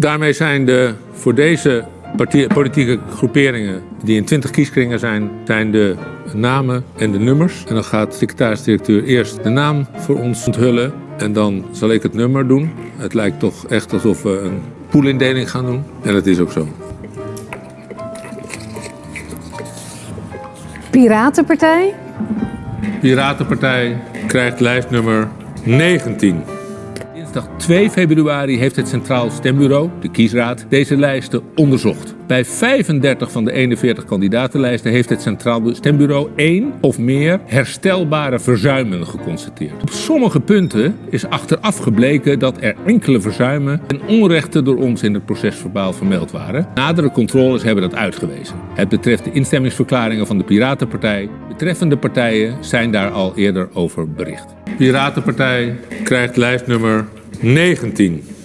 Daarmee zijn de voor deze politieke groeperingen die in 20 kieskringen zijn, zijn de namen en de nummers. En dan gaat de secretaris-directeur eerst de naam voor ons onthullen en dan zal ik het nummer doen. Het lijkt toch echt alsof we een poolindeling gaan doen. En dat is ook zo. Piratenpartij, Piratenpartij krijgt lijstnummer 19. Dinsdag 2 februari heeft het Centraal Stembureau, de kiesraad, deze lijsten onderzocht. Bij 35 van de 41 kandidatenlijsten heeft het Centraal Stembureau één of meer herstelbare verzuimen geconstateerd. Op sommige punten is achteraf gebleken dat er enkele verzuimen en onrechten door ons in het procesverbaal vermeld waren. Nadere controles hebben dat uitgewezen. Het betreft de instemmingsverklaringen van de Piratenpartij. Betreffende partijen zijn daar al eerder over bericht. Piratenpartij krijgt lijstnummer 19.